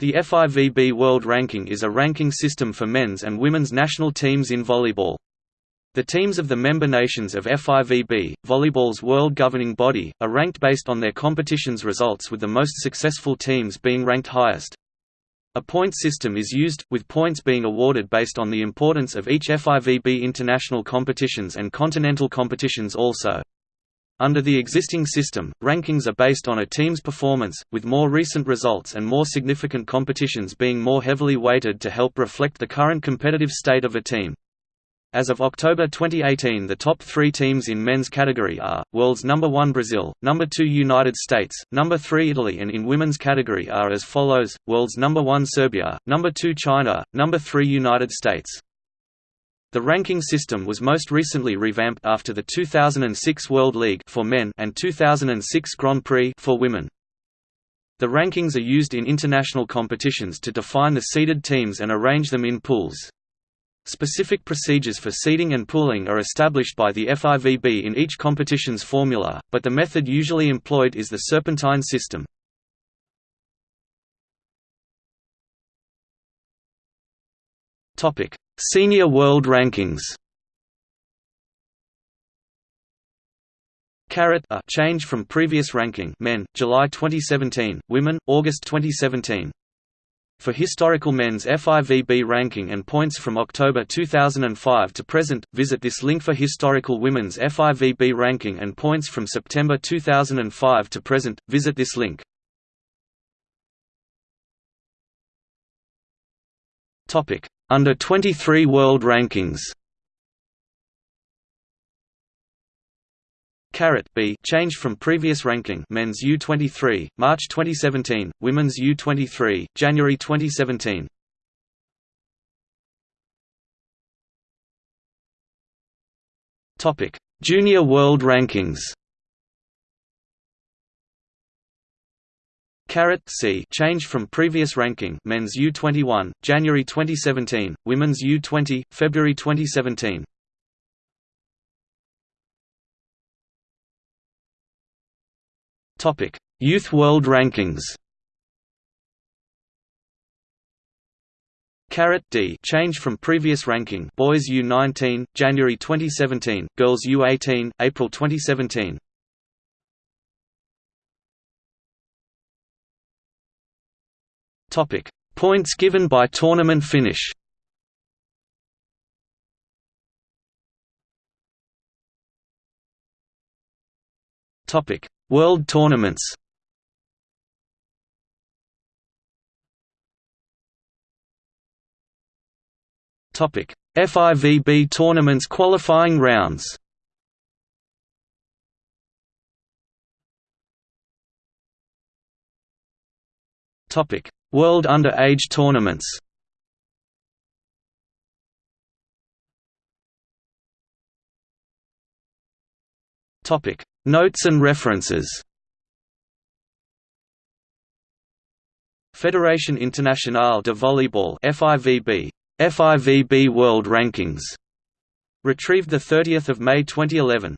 The FIVB World Ranking is a ranking system for men's and women's national teams in volleyball. The teams of the member nations of FIVB, volleyball's world governing body, are ranked based on their competition's results with the most successful teams being ranked highest. A point system is used, with points being awarded based on the importance of each FIVB international competitions and continental competitions also. Under the existing system, rankings are based on a team's performance, with more recent results and more significant competitions being more heavily weighted to help reflect the current competitive state of a team. As of October 2018 the top three teams in men's category are, world's number 1 Brazil, number 2 United States, number 3 Italy and in women's category are as follows, world's number 1 Serbia, number 2 China, number 3 United States. The ranking system was most recently revamped after the 2006 World League for men and 2006 Grand Prix for women. The rankings are used in international competitions to define the seeded teams and arrange them in pools. Specific procedures for seeding and pooling are established by the FIVB in each competition's formula, but the method usually employed is the serpentine system. Topic: Senior World Rankings Carat a change from previous ranking men, July 2017, women, August 2017. For historical men's FIVB ranking and points from October 2005 to present, visit this link for historical women's FIVB ranking and points from September 2005 to present, visit this link. Topic: Under 23 World Rankings. Carat B. Change from previous ranking. Men's U23 March 2017 Women's U23 January 2017 Topic. Junior World Rankings Carat C. Change from previous ranking. Men's U21 January 2017 Women's U20 February 2017 Topic. Youth World Rankings. Carat D. Change from previous ranking. Boys U19 January 2017 Girls U18 April 2017 Topic: Points given by tournament finish. Topic: World tournaments. Topic: FIVB tournaments qualifying rounds. Topic: World Under-Age Tournaments. Topic. Notes and references. Fédération Internationale de Volleyball FIVB FIVB World Rankings. Retrieved the 30th of May 2011